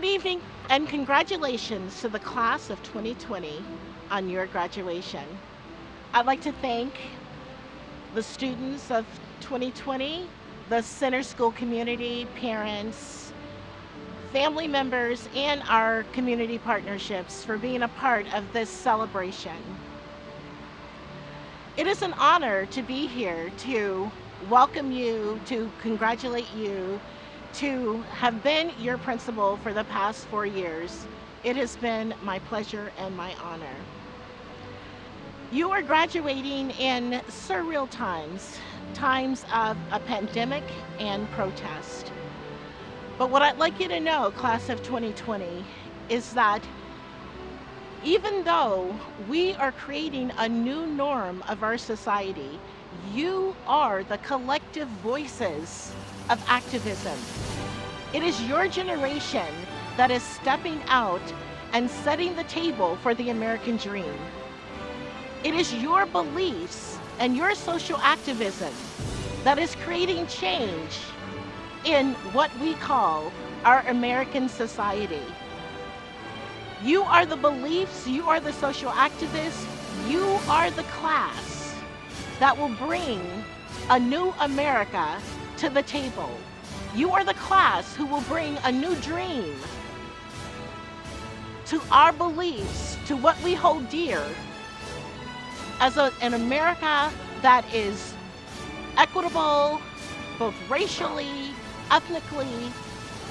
Good evening and congratulations to the class of 2020 on your graduation. I'd like to thank the students of 2020, the center school community, parents, family members, and our community partnerships for being a part of this celebration. It is an honor to be here to welcome you, to congratulate you, to have been your principal for the past four years. It has been my pleasure and my honor. You are graduating in surreal times, times of a pandemic and protest. But what I'd like you to know, class of 2020, is that even though we are creating a new norm of our society, you are the collective voices of activism. It is your generation that is stepping out and setting the table for the American dream. It is your beliefs and your social activism that is creating change in what we call our American society. You are the beliefs, you are the social activists, you are the class that will bring a new America to the table. You are the class who will bring a new dream to our beliefs, to what we hold dear as a, an America that is equitable, both racially, ethnically,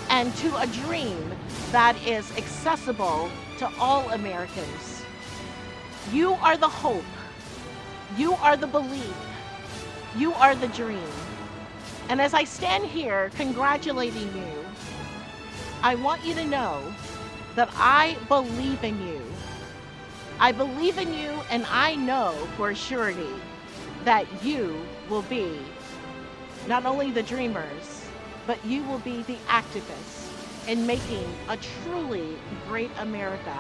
and to a dream that is accessible to all Americans. You are the hope. You are the belief. You are the dream. And as I stand here congratulating you, I want you to know that I believe in you. I believe in you and I know for surety that you will be not only the dreamers, but you will be the activists in making a truly great America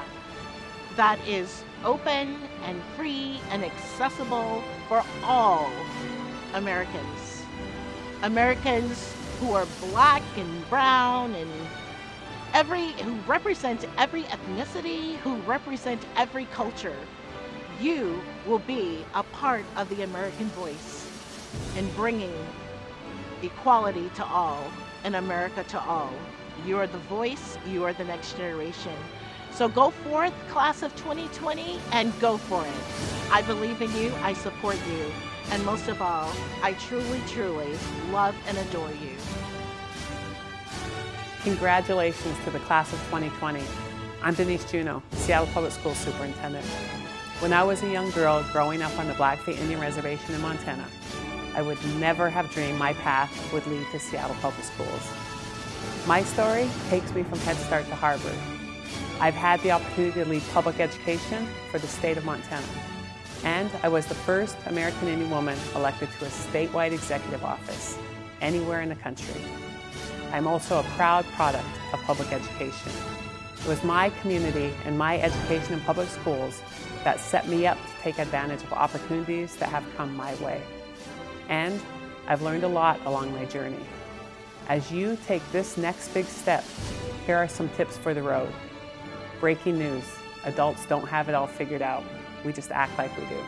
that is open and free and accessible for all Americans. Americans who are black and brown and every who represent every ethnicity, who represent every culture. You will be a part of the American voice in bringing equality to all and America to all. You are the voice, you are the next generation. So go forth, class of 2020, and go for it. I believe in you, I support you. And most of all, I truly, truly love and adore you. Congratulations to the class of 2020. I'm Denise Juneau, Seattle Public Schools Superintendent. When I was a young girl growing up on the Blackfeet Indian Reservation in Montana, I would never have dreamed my path would lead to Seattle Public Schools. My story takes me from Head Start to Harvard. I've had the opportunity to lead public education for the state of Montana and I was the first American Indian woman elected to a statewide executive office anywhere in the country. I'm also a proud product of public education. It was my community and my education in public schools that set me up to take advantage of opportunities that have come my way. And I've learned a lot along my journey. As you take this next big step, here are some tips for the road. Breaking news, adults don't have it all figured out. We just act like we do.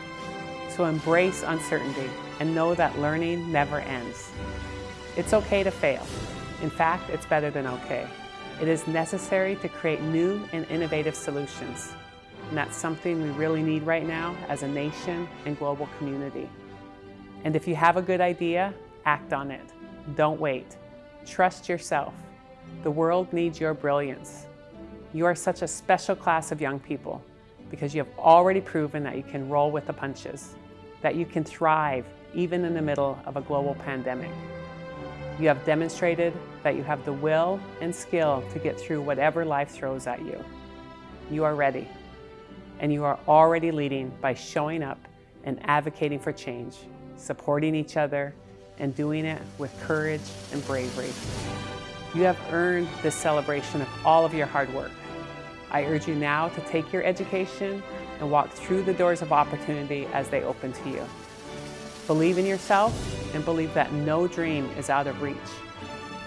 So embrace uncertainty and know that learning never ends. It's okay to fail. In fact, it's better than okay. It is necessary to create new and innovative solutions. And that's something we really need right now as a nation and global community. And if you have a good idea, act on it. Don't wait. Trust yourself. The world needs your brilliance. You are such a special class of young people because you have already proven that you can roll with the punches, that you can thrive even in the middle of a global pandemic. You have demonstrated that you have the will and skill to get through whatever life throws at you. You are ready, and you are already leading by showing up and advocating for change, supporting each other, and doing it with courage and bravery. You have earned this celebration of all of your hard work. I urge you now to take your education and walk through the doors of opportunity as they open to you. Believe in yourself and believe that no dream is out of reach.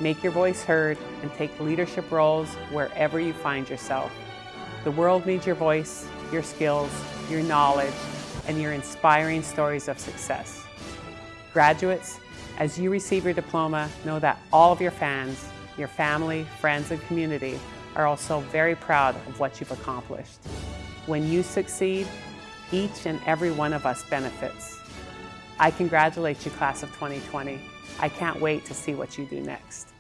Make your voice heard and take leadership roles wherever you find yourself. The world needs your voice, your skills, your knowledge, and your inspiring stories of success. Graduates, as you receive your diploma, know that all of your fans, your family, friends, and community are also very proud of what you've accomplished. When you succeed, each and every one of us benefits. I congratulate you, class of 2020. I can't wait to see what you do next.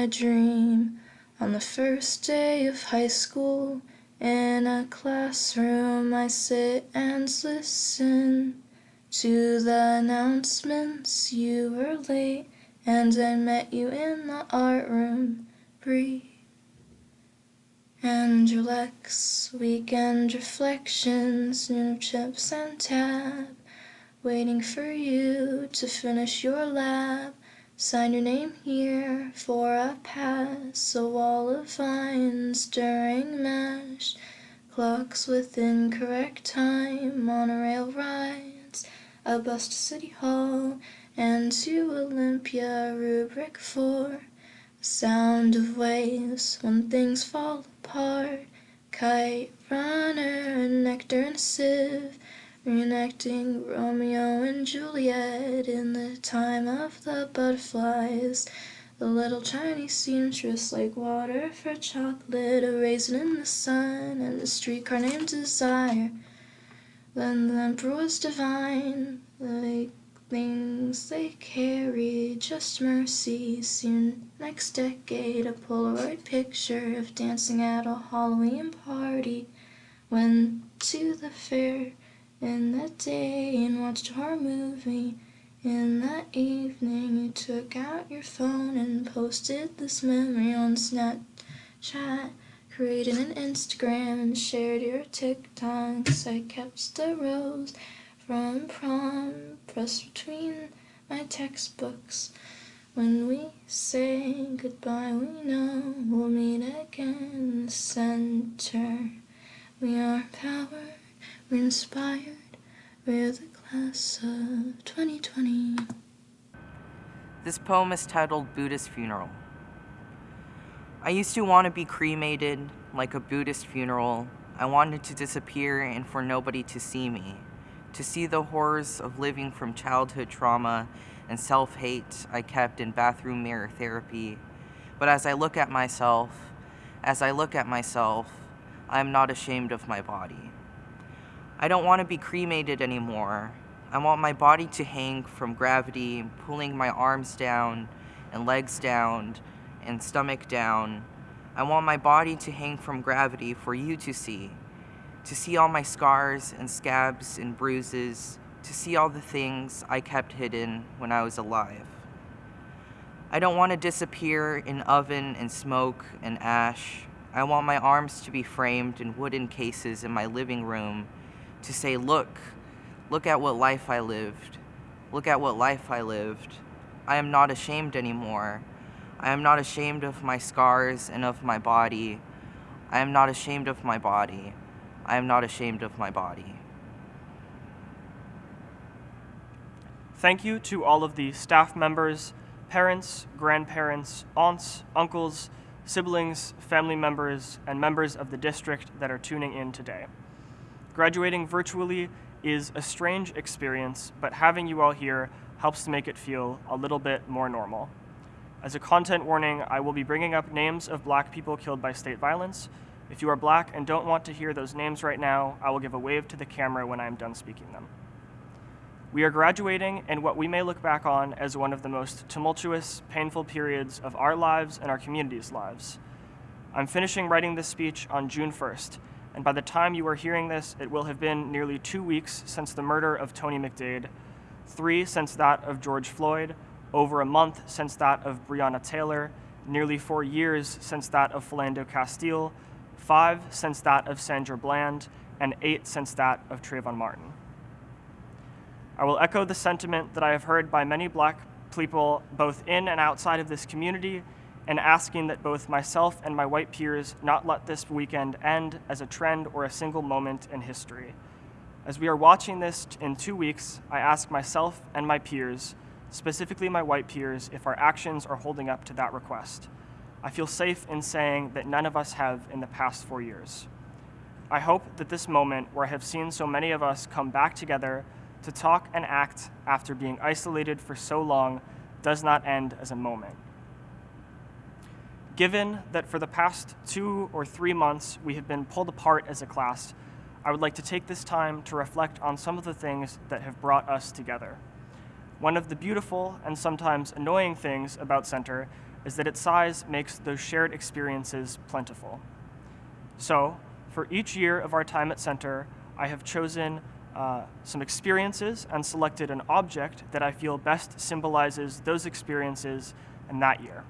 My dream on the first day of high school. In a classroom, I sit and listen to the announcements. You were late, and I met you in the art room. Breathe. And Lex weekend reflections, new chips and tab waiting for you to finish your lab. Sign your name here for a pass. A wall of vines during MASH. Clocks with incorrect time. Monorail rides. A bus to City Hall and to Olympia. Rubric 4. Sound of waves when things fall apart. Kite runner, nectar and sieve. Reenacting Romeo and Juliet in the time of the butterflies. The little Chinese seamstress like water for chocolate, a raisin in the sun, and a streetcar named Desire. Then the emperor was divine, the things they carry, just mercy. Soon next decade, a Polaroid picture of dancing at a Halloween party. Went to the fair in that day and watched a horror movie. In that evening, you took out your phone and posted this memory on Snapchat. Created an Instagram and shared your TikToks. I kept the rose from prom pressed between my textbooks. When we say goodbye, we know we'll meet again in the center. We are power. We're inspired. We're the class of 2020. This poem is titled Buddhist Funeral. I used to want to be cremated like a Buddhist funeral. I wanted to disappear and for nobody to see me, to see the horrors of living from childhood trauma and self hate I kept in bathroom mirror therapy. But as I look at myself, as I look at myself, I am not ashamed of my body. I don't want to be cremated anymore. I want my body to hang from gravity, pulling my arms down and legs down and stomach down. I want my body to hang from gravity for you to see, to see all my scars and scabs and bruises, to see all the things I kept hidden when I was alive. I don't want to disappear in oven and smoke and ash. I want my arms to be framed in wooden cases in my living room to say, look, look at what life I lived. Look at what life I lived. I am not ashamed anymore. I am not ashamed of my scars and of my body. I am not ashamed of my body. I am not ashamed of my body. Thank you to all of the staff members, parents, grandparents, aunts, uncles, siblings, family members, and members of the district that are tuning in today. Graduating virtually is a strange experience, but having you all here helps to make it feel a little bit more normal. As a content warning, I will be bringing up names of black people killed by state violence. If you are black and don't want to hear those names right now, I will give a wave to the camera when I am done speaking them. We are graduating in what we may look back on as one of the most tumultuous, painful periods of our lives and our community's lives. I'm finishing writing this speech on June 1st, and by the time you are hearing this, it will have been nearly two weeks since the murder of Tony McDade, three since that of George Floyd, over a month since that of Breonna Taylor, nearly four years since that of Philando Castile, five since that of Sandra Bland, and eight since that of Trayvon Martin. I will echo the sentiment that I have heard by many black people both in and outside of this community and asking that both myself and my white peers not let this weekend end as a trend or a single moment in history. As we are watching this in two weeks, I ask myself and my peers, specifically my white peers, if our actions are holding up to that request. I feel safe in saying that none of us have in the past four years. I hope that this moment, where I have seen so many of us come back together to talk and act after being isolated for so long, does not end as a moment. Given that for the past two or three months we have been pulled apart as a class, I would like to take this time to reflect on some of the things that have brought us together. One of the beautiful and sometimes annoying things about Center is that its size makes those shared experiences plentiful. So, for each year of our time at Center, I have chosen uh, some experiences and selected an object that I feel best symbolizes those experiences in that year.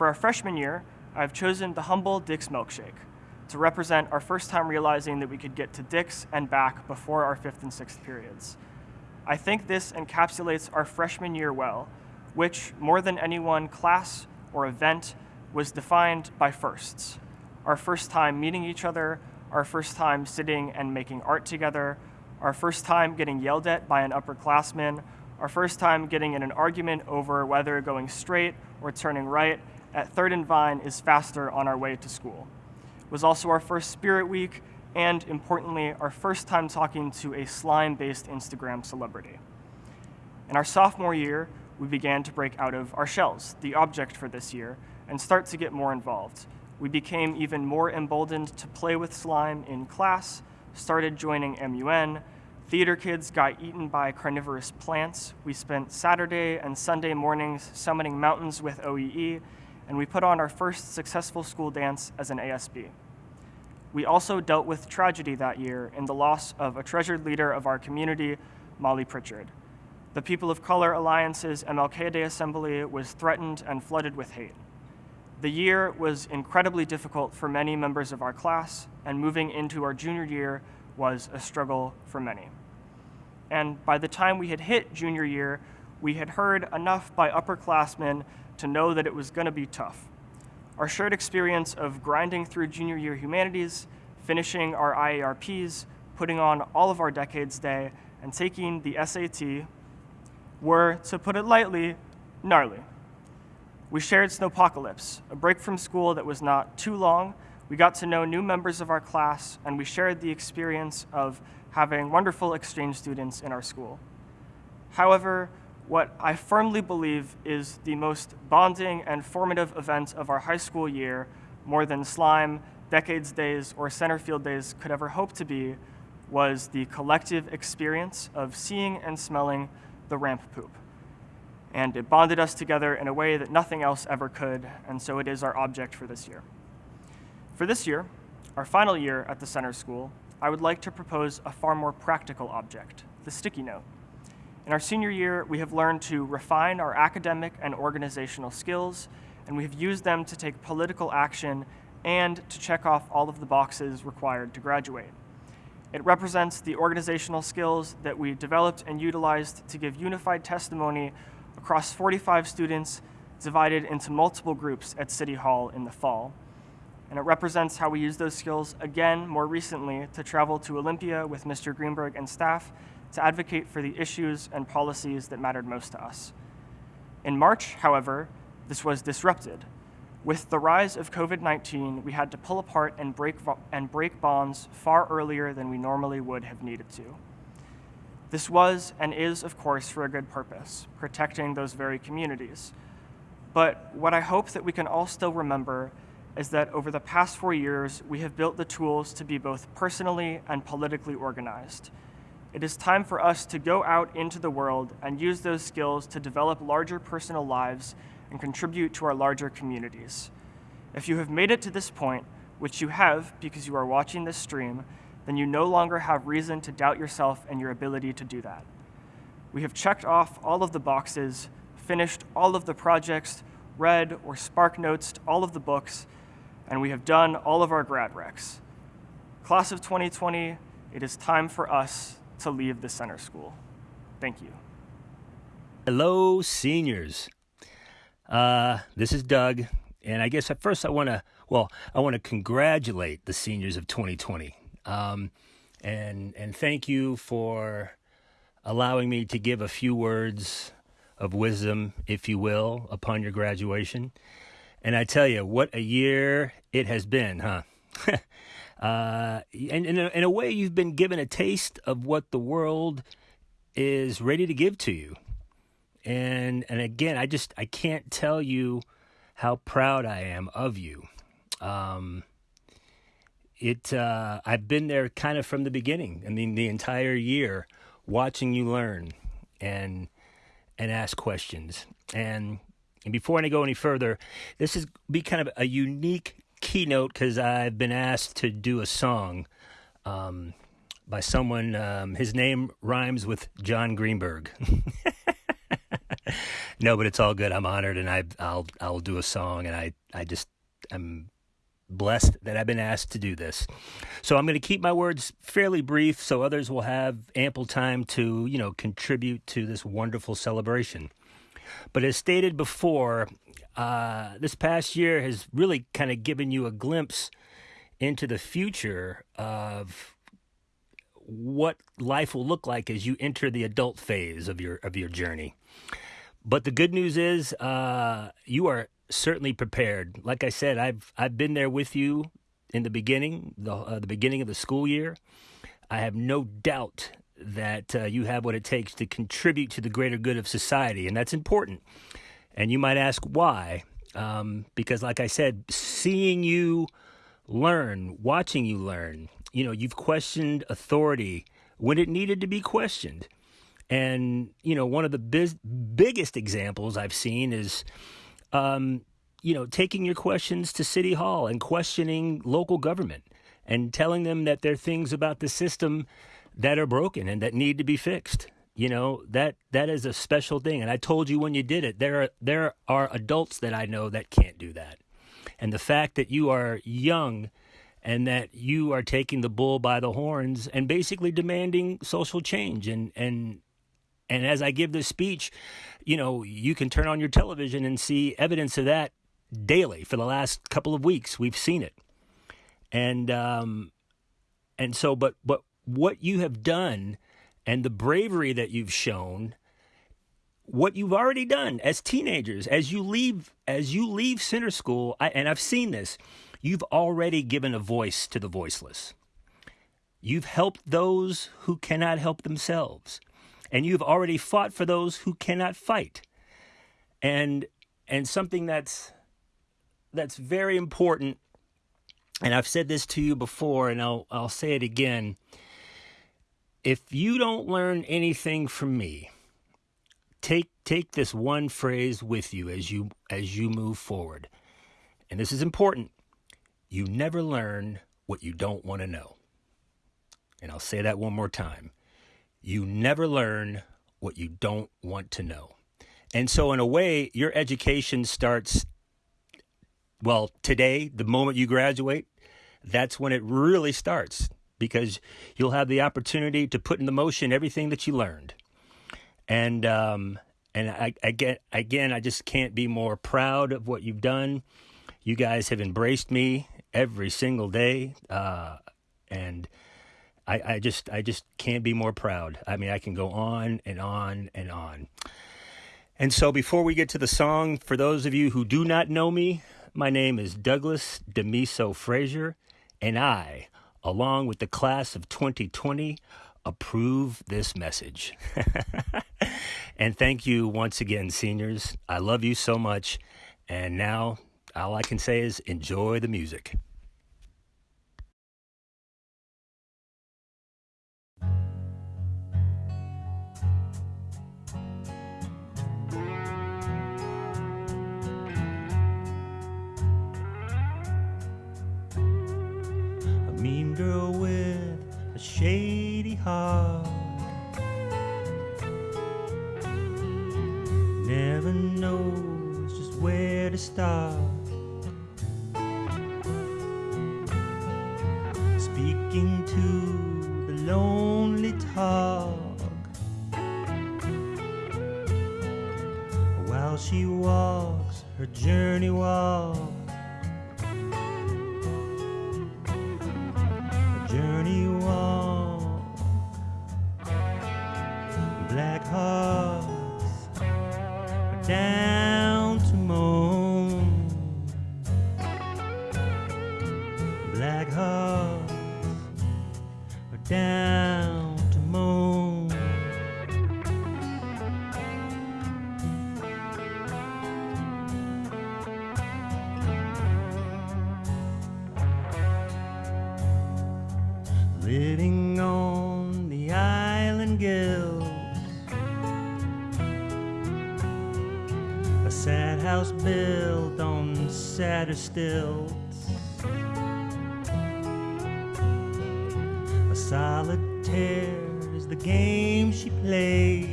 For our freshman year, I've chosen the humble Dick's milkshake to represent our first time realizing that we could get to Dick's and back before our fifth and sixth periods. I think this encapsulates our freshman year well, which, more than any one class or event, was defined by firsts. Our first time meeting each other, our first time sitting and making art together, our first time getting yelled at by an upperclassman, our first time getting in an argument over whether going straight or turning right at 3rd and Vine is faster on our way to school. It was also our first Spirit Week, and importantly, our first time talking to a slime-based Instagram celebrity. In our sophomore year, we began to break out of our shells, the object for this year, and start to get more involved. We became even more emboldened to play with slime in class, started joining MUN, theater kids got eaten by carnivorous plants, we spent Saturday and Sunday mornings summoning mountains with OEE, and we put on our first successful school dance as an ASB. We also dealt with tragedy that year in the loss of a treasured leader of our community, Molly Pritchard. The People of Color Alliance's MLK Day Assembly was threatened and flooded with hate. The year was incredibly difficult for many members of our class, and moving into our junior year was a struggle for many. And by the time we had hit junior year, we had heard enough by upperclassmen to know that it was going to be tough. Our shared experience of grinding through junior year humanities, finishing our IARPs, putting on all of our Decades Day, and taking the SAT were, to put it lightly, gnarly. We shared Snowpocalypse, a break from school that was not too long. We got to know new members of our class, and we shared the experience of having wonderful exchange students in our school. However, what I firmly believe is the most bonding and formative event of our high school year, more than slime, decades days, or center field days could ever hope to be, was the collective experience of seeing and smelling the ramp poop and it bonded us together in a way that nothing else ever could, and so it is our object for this year. For this year, our final year at the center school, I would like to propose a far more practical object, the sticky note. In our senior year, we have learned to refine our academic and organizational skills, and we have used them to take political action and to check off all of the boxes required to graduate. It represents the organizational skills that we developed and utilized to give unified testimony across 45 students divided into multiple groups at City Hall in the fall. And it represents how we use those skills again more recently to travel to Olympia with Mr. Greenberg and staff to advocate for the issues and policies that mattered most to us. In March, however, this was disrupted. With the rise of COVID-19, we had to pull apart and break, and break bonds far earlier than we normally would have needed to. This was and is, of course, for a good purpose, protecting those very communities. But what I hope that we can all still remember is that over the past four years, we have built the tools to be both personally and politically organized. It is time for us to go out into the world and use those skills to develop larger personal lives and contribute to our larger communities. If you have made it to this point, which you have because you are watching this stream, then you no longer have reason to doubt yourself and your ability to do that. We have checked off all of the boxes, finished all of the projects, read, or spark notes all of the books, and we have done all of our grad recs. Class of 2020, it is time for us to leave the center school. Thank you. Hello, seniors. Uh, this is Doug, and I guess at first I want to, well, I want to congratulate the seniors of 2020, um, and and thank you for allowing me to give a few words of wisdom, if you will, upon your graduation. And I tell you, what a year it has been, huh? uh, and in a, way, you've been given a taste of what the world is ready to give to you. And and again, I just I can't tell you how proud I am of you. Um, it uh, I've been there kind of from the beginning. I mean, the entire year, watching you learn and and ask questions. And and before I go any further, this is be kind of a unique keynote because I've been asked to do a song um, by someone. Um, his name rhymes with John Greenberg. no, but it's all good. I'm honored, and I, I'll I'll do a song, and I I just I'm blessed that I've been asked to do this. So I'm going to keep my words fairly brief, so others will have ample time to you know contribute to this wonderful celebration. But as stated before, uh, this past year has really kind of given you a glimpse into the future of what life will look like as you enter the adult phase of your of your journey. But the good news is, uh, you are certainly prepared. Like I said, I've I've been there with you in the beginning, the uh, the beginning of the school year. I have no doubt that uh, you have what it takes to contribute to the greater good of society, and that's important. And you might ask why? Um, because, like I said, seeing you learn, watching you learn, you know, you've questioned authority when it needed to be questioned. And, you know, one of the biz- biggest examples I've seen is, um, you know, taking your questions to City Hall and questioning local government and telling them that there are things about the system that are broken and that need to be fixed. You know, that that is a special thing. And I told you when you did it, there are there are adults that I know that can't do that. And the fact that you are young and that you are taking the bull by the horns and basically demanding social change and and and as I give this speech, you know, you can turn on your television and see evidence of that daily for the last couple of weeks. We've seen it. And um and so but but what you have done and the bravery that you've shown what you've already done as teenagers as you leave as you leave center school I, and I've seen this you've already given a voice to the voiceless. You've helped those who cannot help themselves and you've already fought for those who cannot fight. And and something that's that's very important and I've said this to you before and I'll I'll say it again if you don't learn anything from me, take take this one phrase with you as you as you move forward. And this is important. You never learn what you don't want to know. And I'll say that one more time. You never learn what you don't want to know. And so in a way, your education starts well, today, the moment you graduate, that's when it really starts because you'll have the opportunity to put into motion everything that you learned. And um, and I, I get again, I just can't be more proud of what you've done. You guys have embraced me every single day, uh, and I, I just I just can't be more proud. I mean, I can go on and on and on. And so, before we get to the song, for those of you who do not know me, my name is Douglas Demiso Frazier, and I along with the class of 2020, approve this message. and thank you once again, seniors. I love you so much. And now, all I can say is enjoy the music. Shady heart. Never knows just where to start. Speaking to the lonely talk while she walks her journey walk. Stilts. A solitaire is the game she plays.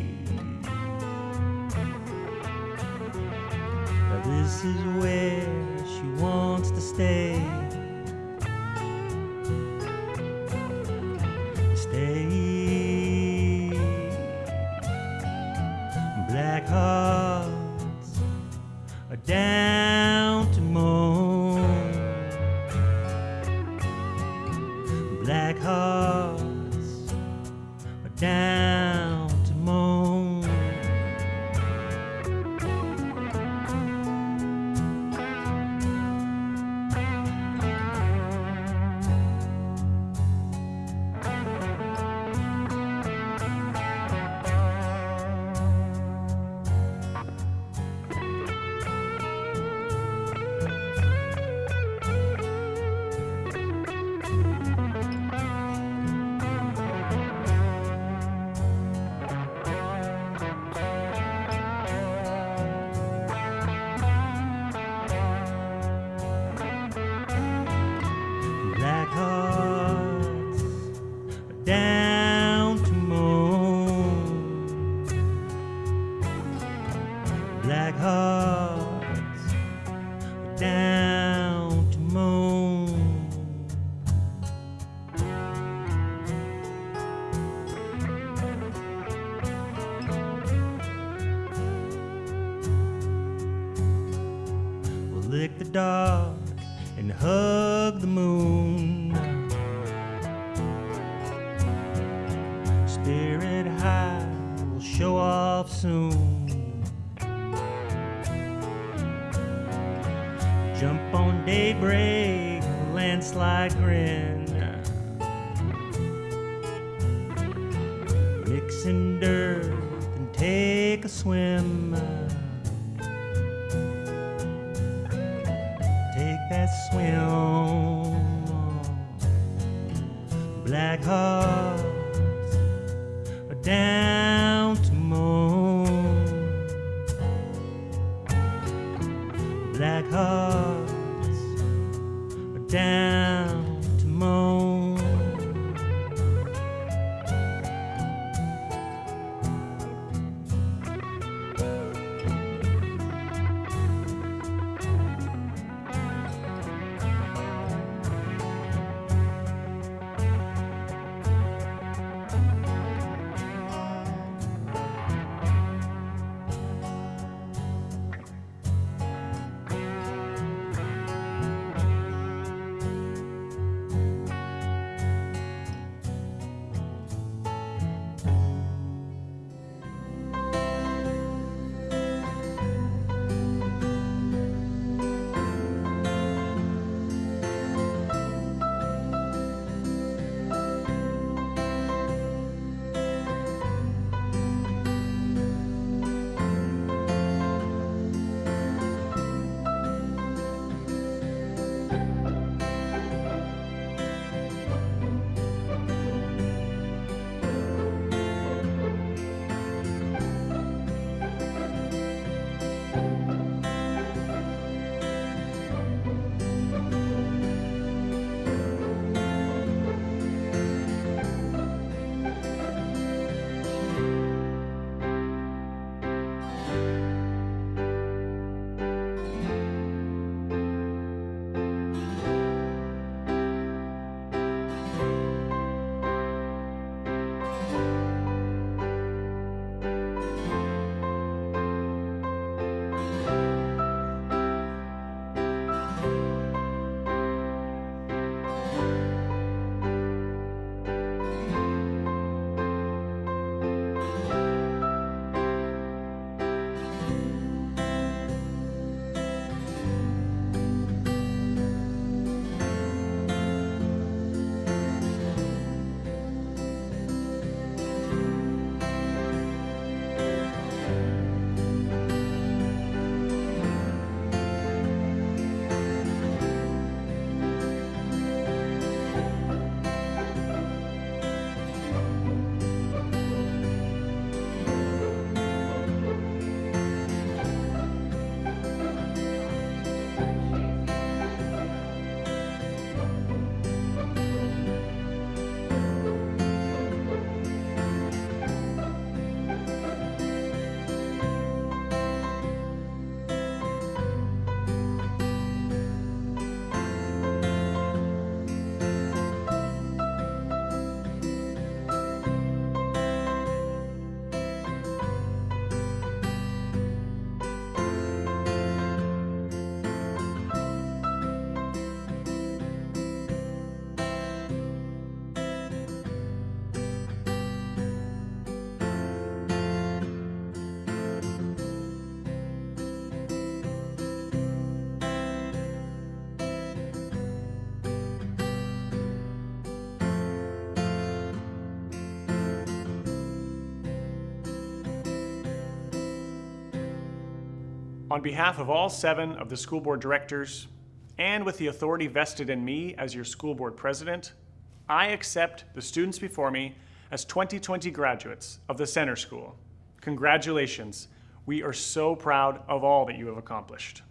But this is where Spirit high will show off soon. Jump on daybreak, landslide grin. Mix in dirt and take a swim. On behalf of all seven of the school board directors, and with the authority vested in me as your school board president, I accept the students before me as 2020 graduates of the Center School. Congratulations. We are so proud of all that you have accomplished.